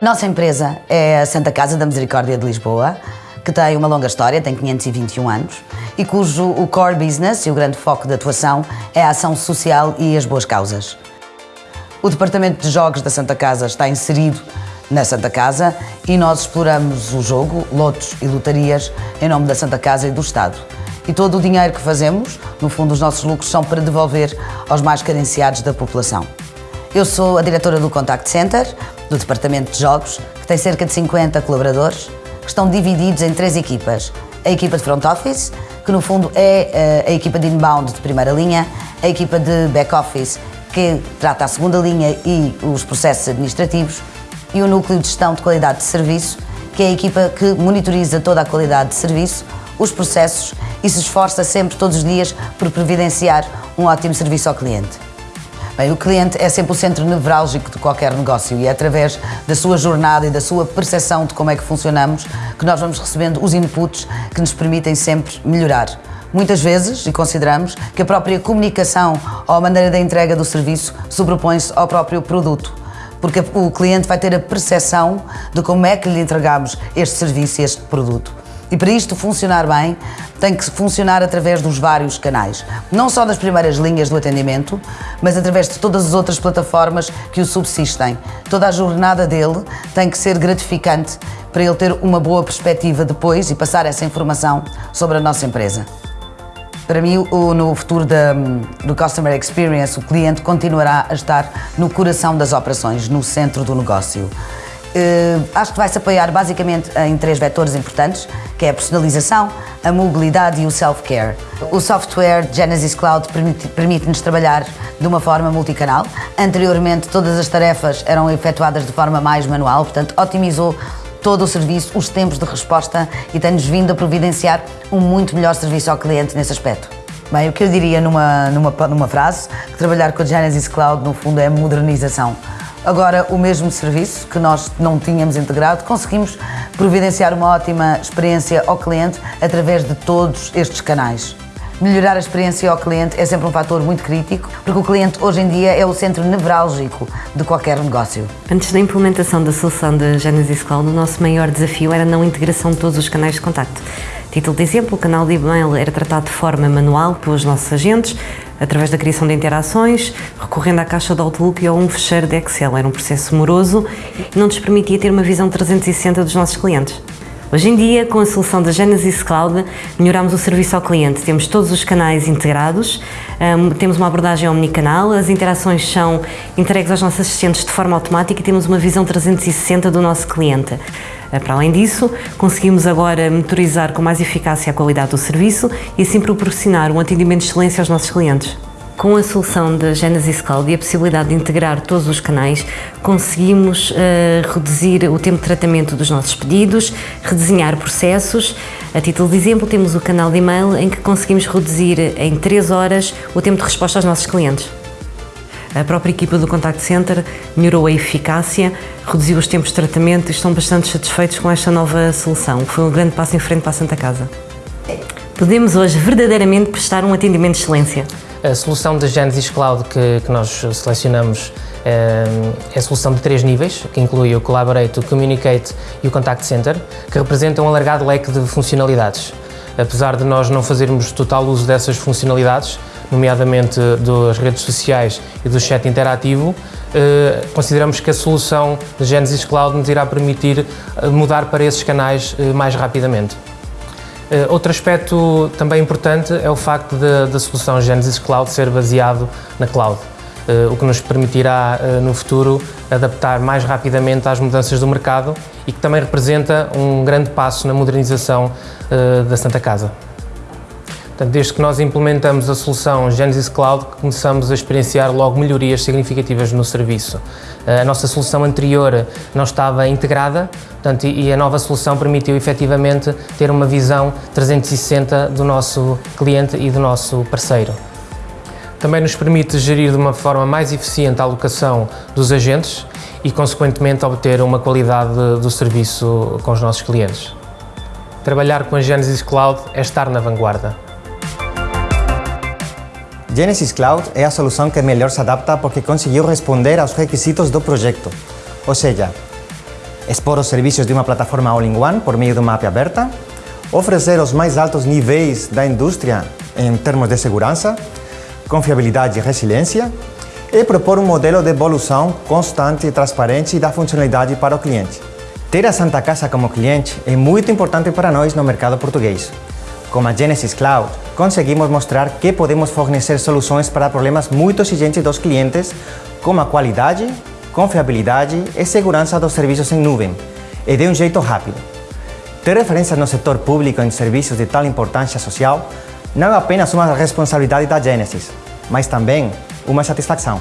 Nossa empresa é a Santa Casa da Misericórdia de Lisboa, que tem uma longa história, tem 521 anos, e cujo o core business e o grande foco de atuação é a ação social e as boas causas. O Departamento de Jogos da Santa Casa está inserido na Santa Casa e nós exploramos o jogo, lotos e lotarias em nome da Santa Casa e do Estado. E todo o dinheiro que fazemos, no fundo os nossos lucros, são para devolver aos mais carenciados da população. Eu sou a diretora do Contact Center, do Departamento de Jogos, que tem cerca de 50 colaboradores, que estão divididos em três equipas. A equipa de Front Office, que no fundo é eh, a equipa de inbound de primeira linha, a equipa de back office, que trata a segunda linha e os processos administrativos, e o núcleo de gestão de qualidade de serviço, que é a equipa que monitoriza toda a qualidade de serviço, os processos e se esforça sempre, todos os dias, por providenciar um ótimo serviço ao cliente. Bem, o cliente é sempre o centro nevrálgico de qualquer negócio e é através da sua jornada e da sua percepção de como é que funcionamos que nós vamos recebendo os inputs que nos permitem sempre melhorar. Muitas vezes, e consideramos, que a própria comunicação ou a maneira da entrega do serviço sobrepõe-se ao próprio produto porque o cliente vai ter a percepção de como é que lhe entregamos este serviço e este produto. E para isto funcionar bem, tem que funcionar através dos vários canais. Não só das primeiras linhas do atendimento, mas através de todas as outras plataformas que o subsistem. Toda a jornada dele tem que ser gratificante para ele ter uma boa perspectiva depois e passar essa informação sobre a nossa empresa. Para mim, no futuro do Customer Experience, o cliente continuará a estar no coração das operações, no centro do negócio. Uh, acho que vai se apoiar basicamente em três vetores importantes, que é a personalização, a mobilidade e o self-care. O software Genesis Cloud permite-nos permite trabalhar de uma forma multicanal. Anteriormente, todas as tarefas eram efetuadas de forma mais manual, portanto, otimizou todo o serviço, os tempos de resposta e tem-nos vindo a providenciar um muito melhor serviço ao cliente nesse aspecto. Bem, o que eu diria numa, numa, numa frase, que trabalhar com a Genesis Cloud no fundo é modernização. Agora, o mesmo serviço que nós não tínhamos integrado, conseguimos providenciar uma ótima experiência ao cliente através de todos estes canais. Melhorar a experiência ao cliente é sempre um fator muito crítico, porque o cliente hoje em dia é o centro nevrálgico de qualquer negócio. Antes da implementação da solução da Genesis Cloud, o nosso maior desafio era não integração de todos os canais de contacto. Título de exemplo, o canal de e-mail era tratado de forma manual pelos nossos agentes, através da criação de interações, recorrendo à caixa de Outlook ou a um fecheiro de Excel. Era um processo moroso e não nos permitia ter uma visão 360 dos nossos clientes. Hoje em dia, com a solução da Genesis Cloud, melhoramos o serviço ao cliente. Temos todos os canais integrados, um, temos uma abordagem omnicanal, as interações são entregues aos nossos assistentes de forma automática e temos uma visão 360 do nosso cliente. Uh, para além disso, conseguimos agora monitorizar com mais eficácia a qualidade do serviço e assim proporcionar um atendimento de excelência aos nossos clientes. Com a solução da Genesis Cloud e a possibilidade de integrar todos os canais, conseguimos uh, reduzir o tempo de tratamento dos nossos pedidos, redesenhar processos. A título de exemplo, temos o canal de e-mail em que conseguimos reduzir em 3 horas o tempo de resposta aos nossos clientes. A própria equipa do Contact Center melhorou a eficácia, reduziu os tempos de tratamento e estão bastante satisfeitos com esta nova solução. Foi um grande passo em frente para a Santa Casa. Podemos hoje verdadeiramente prestar um atendimento de excelência. A solução da Genesis Cloud que, que nós selecionamos é, é a solução de três níveis, que inclui o Collaborate, o Communicate e o Contact Center, que representam um alargado leque de funcionalidades. Apesar de nós não fazermos total uso dessas funcionalidades, nomeadamente das redes sociais e do chat interativo, eh, consideramos que a solução da Genesis Cloud nos irá permitir eh, mudar para esses canais eh, mais rapidamente. Outro aspecto também importante é o facto da solução Genesis Cloud ser baseado na cloud, o que nos permitirá no futuro adaptar mais rapidamente às mudanças do mercado e que também representa um grande passo na modernização da Santa Casa. Portanto, desde que nós implementamos a solução Genesis Cloud, começamos a experienciar logo melhorias significativas no serviço. A nossa solução anterior não estava integrada, portanto, e a nova solução permitiu efetivamente ter uma visão 360 do nosso cliente e do nosso parceiro. Também nos permite gerir de uma forma mais eficiente a alocação dos agentes e, consequentemente, obter uma qualidade do serviço com os nossos clientes. Trabalhar com a Genesis Cloud é estar na vanguarda. Genesis Cloud é a solução que melhor se adapta porque conseguiu responder aos requisitos do projeto. Ou seja, expor os serviços de uma plataforma all-in-one por meio de uma API aberta, oferecer os mais altos níveis da indústria em termos de segurança, confiabilidade e resiliência, e propor um modelo de evolução constante, transparente e da funcionalidade para o cliente. Ter a Santa Casa como cliente é muito importante para nós no mercado português. Com a Genesis Cloud, conseguimos mostrar que podemos fornecer soluções para problemas muito exigentes dos clientes, como a qualidade, confiabilidade e segurança dos serviços em nuvem, e de um jeito rápido. Ter referências no setor público em serviços de tal importância social não é apenas uma responsabilidade da Genesis, mas também uma satisfação.